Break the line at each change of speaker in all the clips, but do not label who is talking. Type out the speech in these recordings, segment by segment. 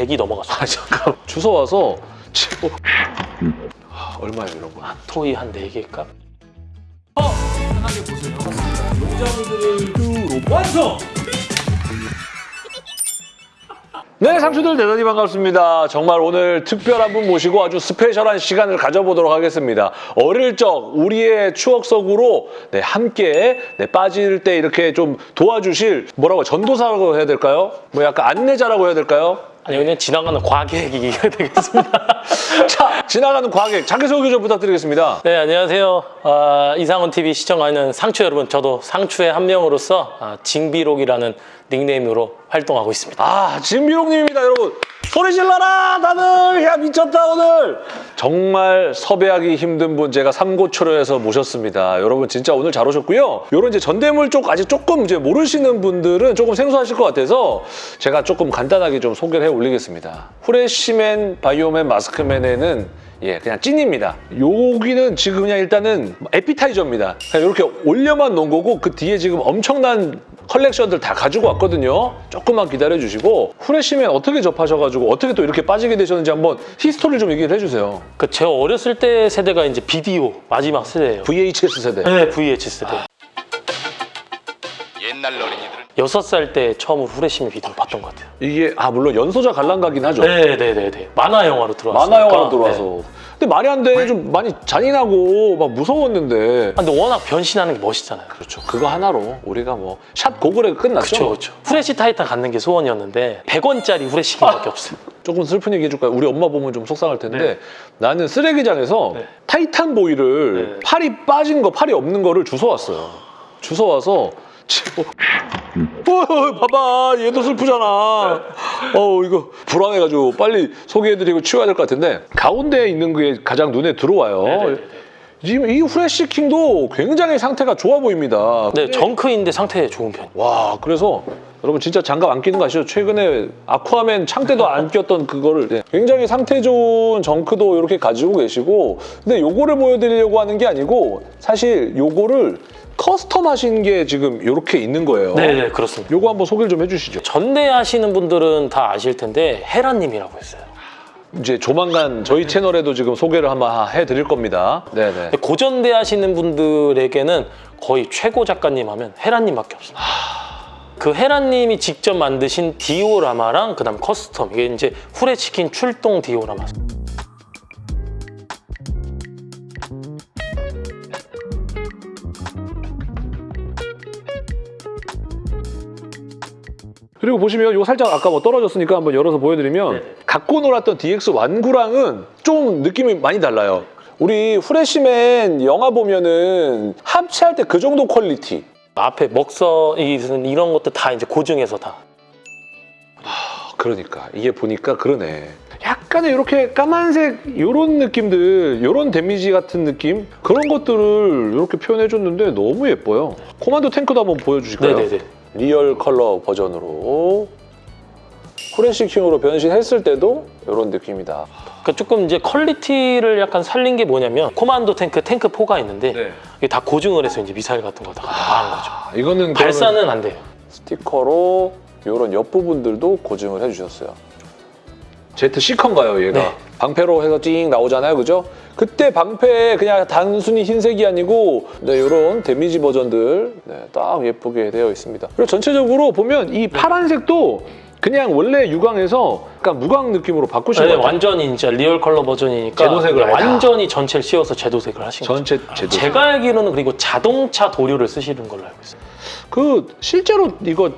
100이 넘어갔어요.
아 잠깐 주워 와서 치고 아, 얼마예요 이런 거?
토이 한 4개일까?
네, 상추들 대단히 반갑습니다. 정말 오늘 특별한 분 모시고 아주 스페셜한 시간을 가져보도록 하겠습니다. 어릴 적 우리의 추억 속으로 네, 함께 네, 빠질 때 이렇게 좀 도와주실 뭐라고 전도사라고 해야 될까요? 뭐 약간 안내자라고 해야 될까요?
아니 그냥 지나가는 과객이 되겠습니다.
자, 지나가는 과객 자기소개 좀 부탁드리겠습니다.
네 안녕하세요. 아, 이상훈 TV 시청하는 상추 여러분 저도 상추의 한 명으로서 아, 징비록이라는 닉네임으로 활동하고 있습니다.
아, 진비롱님입니다, 여러분. 소리 질러라, 다들! 야, 미쳤다, 오늘! 정말 섭외하기 힘든 분 제가 삼고초려해서 모셨습니다. 여러분, 진짜 오늘 잘 오셨고요. 요런 이제 전대물 쪽 아직 조금 이제 모르시는 분들은 조금 생소하실 것 같아서 제가 조금 간단하게 좀 소개를 해 올리겠습니다. 후레쉬맨, 바이오맨, 마스크맨에는 예, 그냥 찐입니다. 여기는 지금 그냥 일단은 에피타이저입니다. 그냥 이렇게 올려만 놓은 거고 그 뒤에 지금 엄청난 컬렉션들 다 가지고 왔거든요. 조금만 기다려주시고 후레쉬맨 어떻게 접하셔가지고 어떻게 또 이렇게 빠지게 되셨는지 한번 히스토리를 좀 얘기를 해주세요.
그 제가 어렸을 때 세대가 이제 비디오 마지막 세대예요.
VHS 세대.
네, VH 세대.
어린이들은
여섯 살 때 처음으로 후레쉬맨 비디오 봤던 것 같아요.
이게 아 물론 연소자 관람가긴 하죠.
네, 네, 네, 네. 만화 영화로 들어왔어요.
만화 영화로 들어와서. 근데 말이 안 돼. 좀 많이 잔인하고 막 무서웠는데.
근데 워낙 변신하는 게 멋있잖아요.
그렇죠. 그거 하나로 우리가 뭐 샷 고글에 끝났죠.
그렇죠, 그렇죠. 후레쉬 타이탄 갖는 게 소원이었는데 100원짜리 후레쉬기밖에 없어요.
조금 슬픈 얘기 해줄까요? 우리 엄마 보면 좀 속상할 텐데
네.
나는 쓰레기장에서
네.
타이탄 보이를
네.
팔이 빠진 거, 팔이 없는 거를 주워왔어요. 주워와서 치고 어, 봐봐 얘도 슬프잖아. 어 이거 불안해가지고 빨리 소개해드리고 치워야 될 것 같은데 가운데에 있는 게 가장 눈에 들어와요.
네네네네.
지금 이 후레쉬 킹도 굉장히 상태가 좋아 보입니다.
네, 정크인데 상태 좋은 편.
와 그래서 여러분 진짜 장갑 안 끼는 거 아시죠? 최근에 아쿠아맨 창대도 안 꼈던 그거를 네. 굉장히 상태 좋은 정크도 이렇게 가지고 계시고 근데 요거를 보여드리려고 하는 게 아니고 사실 요거를 custom 하신 게 지금 이렇게 있는 거예요.
네, 네, 그렇습니다.
요거 한번 소개를 좀 해주시죠.
전대하시는 분들은 다 아실 텐데 헤라님이라고 있어요.
이제 조만간 저희 채널에도 지금 소개를 한번 해드릴 겁니다. 네네.
고전대 하시는 분들에게는 거의 최고 작가님 하면 헤라님밖에 없어요. 그 헤라님이 직접 만드신 디오라마랑 그 다음 custom 이게 이제 후레쉬킹 출동 디오라마.
그리고 보시면 이거 살짝 아까 뭐 떨어졌으니까 한번 열어서 보여드리면
네네.
갖고 놀았던 DX 완구랑은 좀 느낌이 많이 달라요. 우리 후레쉬맨 영화 보면은 합체할 때 그 정도 quality.
앞에 먹선 이- 이런 것도 다 이제 고증해서 다.
아, 그러니까 이게 보니까 그러네. 약간의 이렇게 까만색 이런 느낌들, 이런 damage 같은 느낌 그런 것들을 이렇게 표현해줬는데 너무 예뻐요. 코만도 탱크도 한번 보여주실까요?
네네네.
real 컬러 버전으로 후레쉬 킹으로 변신했을 때도 이런 느낌이다.
그러니까 조금 이제 quality를 약간 살린 게 뭐냐면 코만도 탱크 탱크 포가 있는데
네.
이게 다 고증을 해서 이제 미사일 같은 거 다 가한 거죠.
아, 이거는 그러면
발사는 안 돼요.
스티커로 이런 옆부분들도 고증을 해주셨어요. 제트 시컨가요, 얘가?
네.
방패로 해서 찡 나오잖아요, 그죠? 그때 방패 그냥 단순히 흰색이 아니고 네, 이런 damage 버전들 네, 딱 예쁘게 되어 있습니다. 그리고 전체적으로 보면 이 파란색도 그냥 원래 유광에서 약간 무광 느낌으로 바꾸신
네,
것 같아요.
완전히 진짜 리얼 컬러 버전이니까
재도색을.
완전히 전체를 씌워서 재도색을 하신 거죠.
전체 재도.
제가 알기로는 그리고 자동차 도료를 쓰시는 걸로 알고 있어요.
그 실제로 이거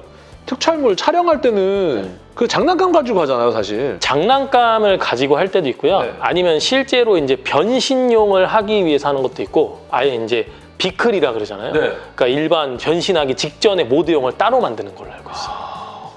특촬물 촬영할 때는
네.
그 장난감 가지고 하잖아요, 사실.
장난감을 가지고 할 때도 있고요.
네.
아니면 실제로 이제 변신용을 하기 위해서 하는 것도 있고 아예 이제 vehicle이라 그러잖아요.
네.
그러니까 일반 변신하기 직전에 모드용을 따로 만드는 걸로 알고 있어요.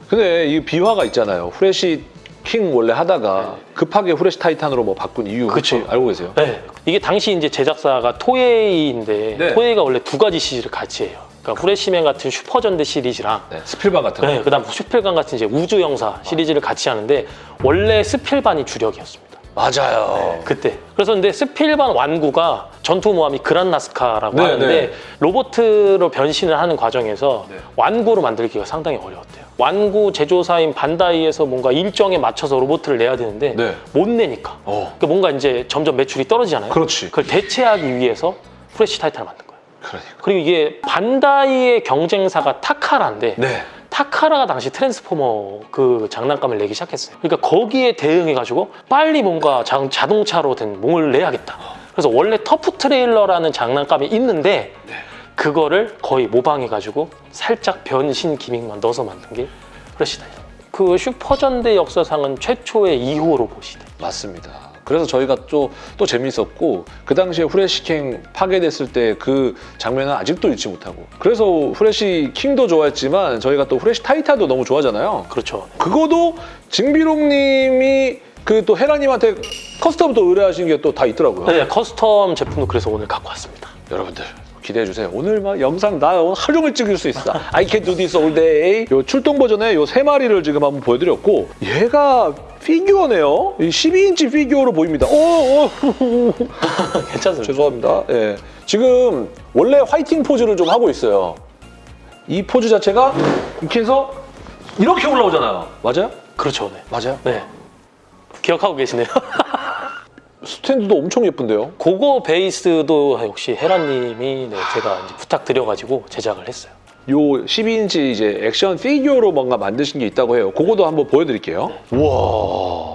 근데 이 비화가 있잖아요. 후레쉬 킹 원래 하다가 급하게 후레쉬 타이탄으로 뭐 바꾼 이유 혹시
네. 그쵸.
알고 계세요?
네. 이게 당시 이제 제작사가 토에이인데
네.
토에이가 원래 두 가지 시리즈를 같이 해요. 그러니까 후레쉬맨 같은 슈퍼전대 시리즈랑
네, 스필반 같은 거.
네, 그다음 스필반 같은 이제 우주 형사 시리즈를 같이 하는데 원래 스필반이 주력이었습니다.
맞아요.
그때. 그래서 근데 스필반 완구가 전투 모함이 그란나스카라고
네,
하는데
네.
로보트로 변신을 하는 과정에서
네.
완구로 만들기가 상당히 어려웠대요. 완구 제조사인 반다이에서 뭔가 일정에 맞춰서 로보트를 내야 되는데
네.
못 내니까.
어.
그러니까 뭔가 이제 점점 매출이 떨어지잖아요.
그렇지.
그걸 대체하기 위해서 프레시 타이탄을 만든 거예요.
그러니까.
그리고 이게 반다이의 경쟁사가 타카라인데
네.
타카라가 당시 트랜스포머 그 장난감을 내기 시작했어요. 그러니까 거기에 대응해가지고 빨리 뭔가 자, 자동차로 된 몽을 내야겠다. 그래서 원래 터프 트레일러라는 장난감이 있는데 그거를 거의 모방해가지고 살짝 변신 기믹만 넣어서 만든 게 프레시다. 그 슈퍼전대 역사상은 최초의 2호 로봇이다.
맞습니다. 그래서 저희가 또, 또 재밌었고 그 당시에 후레시킹 파괴됐을 때 그 장면은 아직도 잊지 못하고 그래서 후레시 킹도 좋아했지만 저희가 또 후레시 타이탄도 너무 좋아하잖아요.
그렇죠.
그거도 징비롱님이 그 또 헤라님한테 custom 또 의뢰하신 게 또 다 있더라고요.
네, custom 제품도 그래서 오늘 갖고 왔습니다.
여러분들 기대해 주세요. 오늘 막 영상 나 오늘 하루 종일 찍을 수 있어. I can do this all day. 요 출동 버전의 요 세 마리를 지금 한번 보여드렸고 얘가 피규어네요. 이 12인치 피규어로 보입니다. 오, 오.
괜찮습니다.
죄송합니다. 예. 지금 원래 화이팅 포즈를 좀 하고 있어요. 이 포즈 자체가 이렇게 해서 이렇게 올라오잖아요. 맞아요?
그렇죠. 네.
맞아요.
네. 기억하고 계시네요.
스탠드도 엄청 예쁜데요.
그거 베이스도 역시 헤라님이 네, 제가 부탁드려가지고 제작을 했어요.
요 12인치 이제 액션 피규어로 뭔가 만드신 게 있다고 해요. 그거도 한번 보여드릴게요. 우와.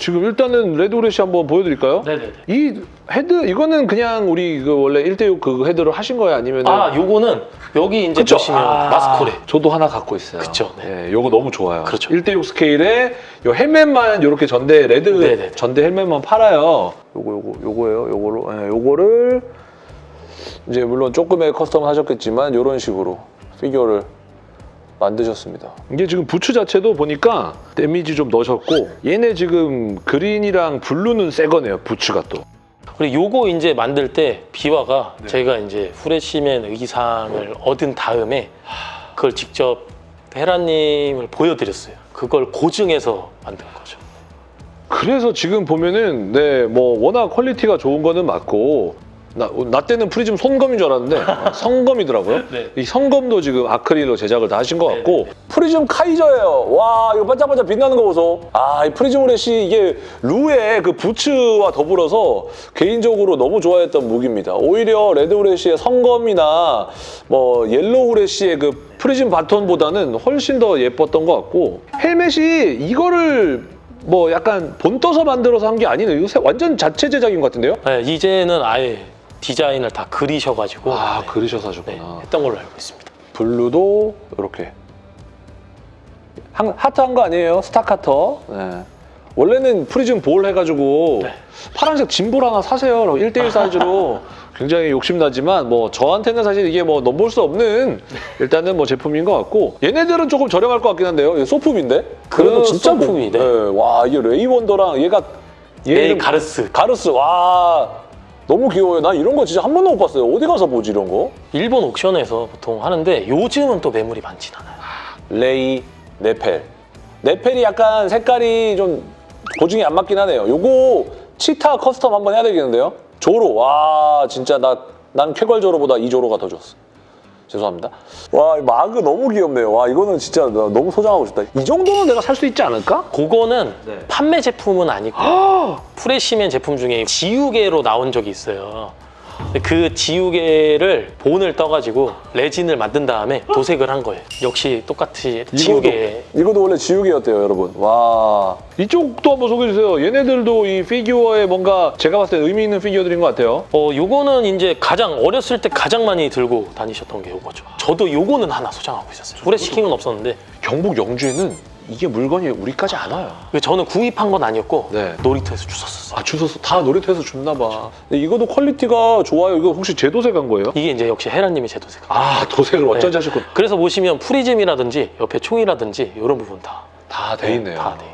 지금 일단은 레드 후레시 한번 보여드릴까요?
네네네.
이 헤드 이거는 그냥 우리 그 원래 1대6 그 헤드로 하신 거예요? 아니면
아, 요거는 여기 이제
그쵸?
보시면
아,
마스코레.
저도 하나 갖고 있어요.
그쵸, 네.
예, 요거 너무 좋아요.
그렇죠.
1대6 스케일에 요 헬멧만 요렇게 전대 레드
네네네.
전대 헬멧만 팔아요. 요거 요거 요거예요. 요거로 예, 요거를 이제 물론 조금의 custom 하셨겠지만 요런 식으로 피규어를 만드셨습니다. 이게 지금 부츠 자체도 보니까 데미지 좀 넣으셨고 얘네 지금 그린이랑 블루는 새 거네요. 부츠가 또.
그리고 요거 이제 만들 때 비화가
네.
제가 이제 후레시맨 의상을 얻은 다음에 그걸 직접 헤라님을 보여드렸어요. 그걸 고증해서 만든 거죠.
그래서 지금 보면은 네 뭐 워낙 quality가 좋은 거는 맞고 나, 나 때는 프리즘 손검인 줄 알았는데 아, 성검이더라고요.
네.
이 성검도 지금 아크릴로 제작을 다 하신 것 같고
네, 네.
프리즘 카이저예요. 와 이거 반짝반짝 빛나는 거 보소. 아이 프리즘 후레쉬 이게 루의 그 부츠와 더불어서 개인적으로 너무 좋아했던 무기입니다. 오히려 레드 후레쉬의 성검이나 뭐 옐로우 후레쉬의 그 프리즘 바톤보다는 훨씬 더 예뻤던 것 같고 헬멧이 이거를 뭐 약간 본 떠서 만들어서 한 게 아니네요. 이거 새- 완전 자체 제작인 것 같은데요?
네, 이제는 아예 디자인을 다 그리셔가지고
아
네,
그리셔서
네,
하셨구나.
했던 걸로 알고 있습니다.
블루도 이렇게 하트 한 거 아니에요? 스타카터. 네. 원래는 프리즘 볼 해가지고
네.
파란색 짐볼 하나 사세요. 1대1 사이즈로 굉장히 욕심나지만 뭐 저한테는 사실 이게 뭐 넘볼 수 없는 일단은 뭐 제품인 것 같고 얘네들은 조금 저렴할 것 같긴 한데요. 소품인데?
그래도
진짜
소품이,
뭐-
네.
와 이게 레이원더랑 얘가 얘
에이
이름-
가르스
가르스 와 너무 귀여워요. 난 이런 거 진짜 한 번도 못 봤어요. 어디 가서 보지 이런 거?
일본 옥션에서 보통 하는데 요즘은 또 매물이 많진 않아요.
레이, 네펠. 네펠이 약간 색깔이 좀 고증이 안 맞긴 하네요. 요거 치타 custom 한번 해야 되겠는데요? 조로. 와 진짜 나, 난 쾌걸 조로보다 이 조로가 더 좋았어. 죄송합니다. 와, 이 마그 너무 귀엽네요. 와, 이거는 진짜 나 너무 소장하고 싶다. 이 정도는 내가 살 수 있지 않을까?
그거는
네.
판매 제품은 아니고 프레시맨 제품 중에 지우개로 나온 적이 있어요. 그 지우개를 본을 떠가지고 레진을 만든 다음에 도색을 한 거예요. 역시 똑같이 지우개.
이것도 원래 지우개였대요, 여러분. 와. 이쪽도 한번 소개해 주세요. 얘네들도 이 피규어에 뭔가 제가 봤을 때 의미 있는 피규어들인 것 같아요.
어, 요거는 이제 가장 어렸을 때 가장 많이 들고 다니셨던 게 요거죠. 저도 요거는 하나 소장하고 있었어요. 후레시킹은 없었는데
경북 영주에는 이게 물건이 우리까지 안 와요.
저는 구입한 건 아니었고
네.
놀이터에서 주웠었어요.
아 주워서 다 놀이터에서 주웠나 봐. 이거도 quality가 좋아요. 이거 혹시 재도색한 거예요?
이게 이제 역시 헤라님이 재도색.
아 도색을 어쩐지 하셨군.
그래서 보시면 프리즘이라든지 옆에 총이라든지 이런 부분 다
다 돼 있네요.
다 돼.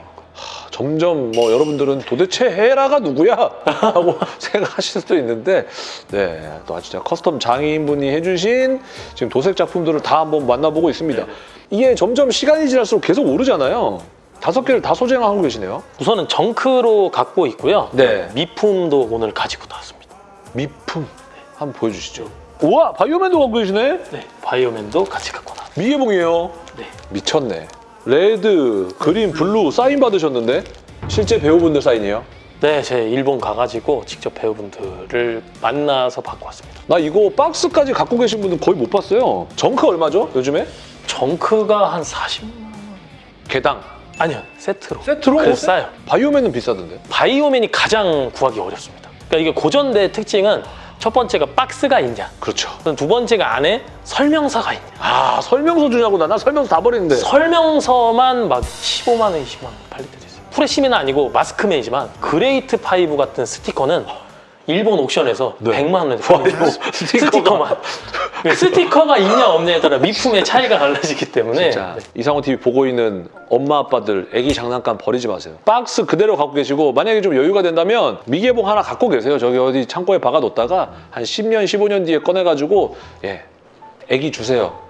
점점 뭐 여러분들은 도대체 헤라가 누구야? 하고 생각하실 수도 있는데 네, 또 진짜 custom 장인분이 해주신 지금 도색 작품들을 다 한번 만나보고 있습니다. 이게 점점 시간이 지날수록 계속 오르잖아요. 다섯 개를 다 소장하고 계시네요.
우선은 junk로 갖고 있고요.
네.
미품도 오늘 가지고 나왔습니다.
미품 한번 보여주시죠. 우와 바이오맨도 갖고 계시네.
네, 바이오맨도 같이 갖고 나왔습니다.
미개봉이에요.
네.
미쳤네. red, green, blue 사인 받으셨는데 실제 배우분들 사인이에요.
네, 제 일본 가가지고 직접 배우분들을 만나서 받고 왔습니다.
나 이거 박스까지 갖고 계신 분들 거의 못 봤어요. junk 얼마죠? 요즘에?
junk가 한 40만
개당.
아니요, 세트로.
세트로?
그래서 싸요.
바이오맨은 비싸던데.
바이오맨이 가장 구하기 어렵습니다. 그러니까 이게 고전대 특징은 첫 번째가 박스가 있냐,
그렇죠.
두 번째가 안에 설명서가 있냐.
아 설명서 주냐고 나, 나 설명서 다 버리는데.
설명서만 막 15만 원, 20만 원 팔릴 때도 있어요. 프레시맨은 아니고 마스크맨이지만 그레이트 파이브 같은 스티커는 일본 auction에서
네.
100만 원에. 스티커만. 네, 스티커가 있냐 없냐에 따라 미품의 차이가 달라지기 때문에
자,
네.
이상호 TV 보고 있는 엄마 아빠들 애기 장난감 버리지 마세요. 박스 그대로 갖고 계시고 만약에 좀 여유가 된다면 미개봉 하나 갖고 계세요. 저기 어디 창고에 박아뒀다가 한 10년, 15년 뒤에 꺼내가지고 예, 애기 주세요.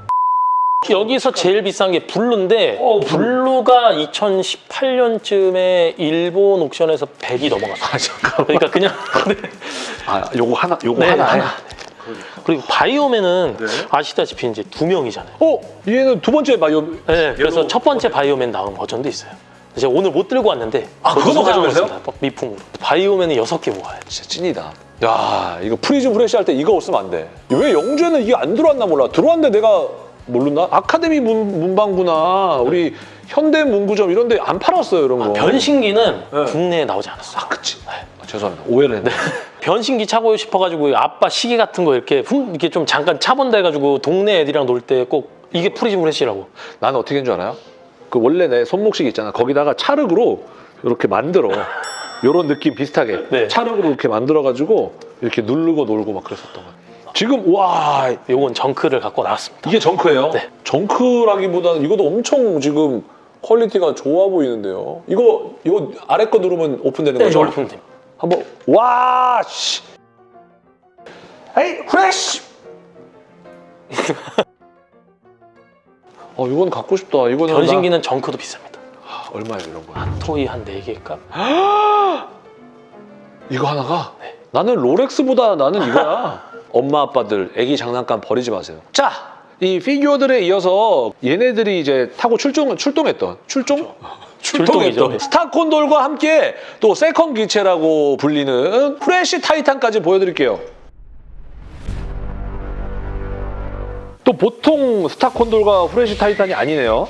여기서 제일 비싼 게 blue인데
어,
블루가 2018년쯤에 일본 auction에서 100이 넘어갔어요.
아 잠깐.
그러니까 그냥 네.
아 요거 하나, 요거
네,
하나에.
하나. 그리고 바이오맨은
네.
아시다시피 이제 두 명이잖아요.
어, 얘는 두 번째 바이오.
네, 그래서
얘도-
첫 번째 바이오맨 나온 버전도 있어요. 제가 오늘 못 들고 왔는데
아, 그것도?
있습니다. 미품으로. 바이오맨은 여섯 개 모아요.
진짜 찐이다. 야, 이거 프리즘 프레시 할 때 이거 없으면 안 돼. 왜 영주에는 이게 안 들어왔나 몰라. 들어왔는데 내가 모르나? 아카데미 문, 문방구나 우리 현대 문구점 이런 데 안 팔았어요, 이런 거.
변신기는
네.
국내에 나오지 않았어요.
아, 그치. 아, 죄송합니다. 오해를 했네.
변신기 차고 싶어가지고 아빠 시계 같은 거 이렇게 흠 이렇게 좀 잠깐 차본다 해가지고 동네 애들이랑 놀 때 꼭 이게 프리즘 프레시라고.
나는 어떻게 한 줄 알아요? 그 원래 내 손목시계 있잖아. 거기다가 찰흙으로 이렇게 만들어. 요런 느낌 비슷하게.
네.
찰흙으로 이렇게 만들어가지고 이렇게 누르고 놀고 막 그랬었던 거야. 지금, 와,
요건 junk를 갖고 나왔습니다.
이게 junk예요?
네.
junk라기보다는 이것도 엄청 지금 quality가 좋아 보이는데요. 이거, 이거 아래 거 누르면 오픈되는
네,
거죠?
보면 됩니다.
한번, 와, 씨. 에이, 프레쉬! 어, 이건 갖고 싶다. 이거는.
변신기는 정크도 비쌉니다.
나- 얼마예요, 이런 거?
토이 한 4개 값?
이거 하나가?
네.
나는 롤렉스보다 나는 이거야. 엄마 아빠들 애기 장난감 버리지 마세요. 자, 이 피규어들에 이어서 얘네들이 이제 타고 출동 출동했던 출동
출동이죠. 네.
스타콘돌과 함께 또 세컨 기체라고 불리는 프레시 타이탄까지 보여드릴게요. 또 보통 스타콘돌과 프레시 타이탄이 아니네요.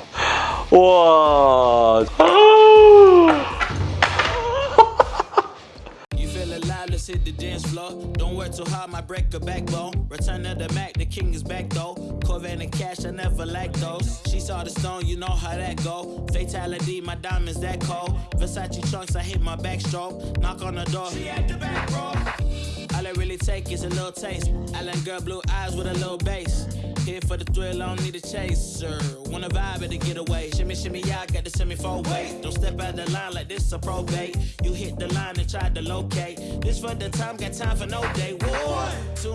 와.
let's hit the dance floor. Don't work too hard, my break a backbone. Return of the Mac, the king is back though. Corvette and cash, I never lack those. She saw the stone, you know how that go. Fatality, my diamonds that cold. Versace trunks, I hit my backstroke. Knock on the door, she at the back row. All I really take is a little taste. Island girl, blue eyes with a little bass. Here for the thrill, I don't need a chaser. Wanna vibe it to get away. Shimmy, shimmy, I got the semi four way. Don't step out the line like this a probate. You hit the line and tried to locate. This for the time, got time for no day. One, two